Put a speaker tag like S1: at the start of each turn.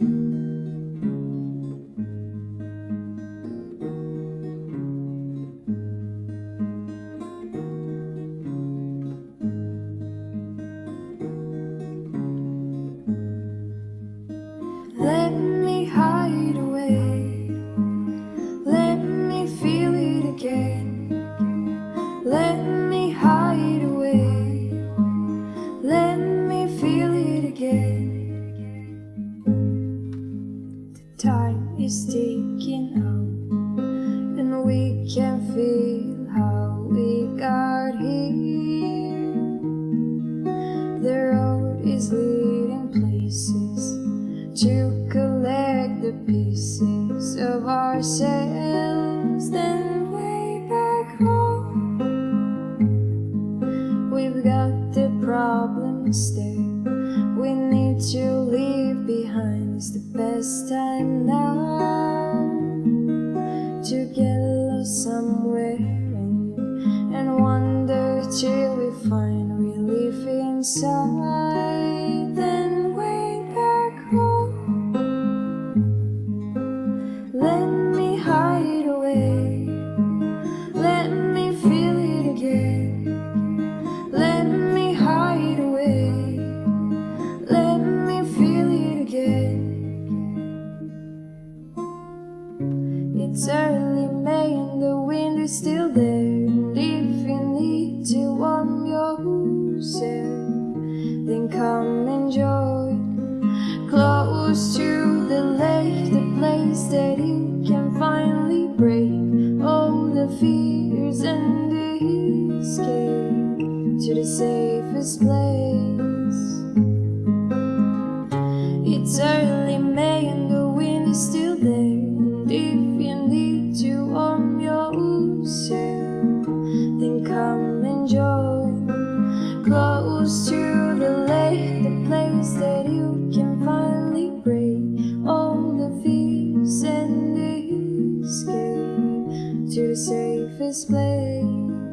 S1: Let is ticking out, and we can feel how we got here. The road is leading places to collect the pieces of ourselves. Then way back home, we've got the problems there. We need to leave behind. It's the best time now somewhere and, and wander till we find relief inside. Then way back home, let me hide away. Let me feel it again. Let me hide away. Let me feel it again. It's early then come enjoy. Close to the lake, the place that you can finally break all the fears and escape to the safest place. Close to the lake, the place that you can finally break all the fears and escape to the safest place.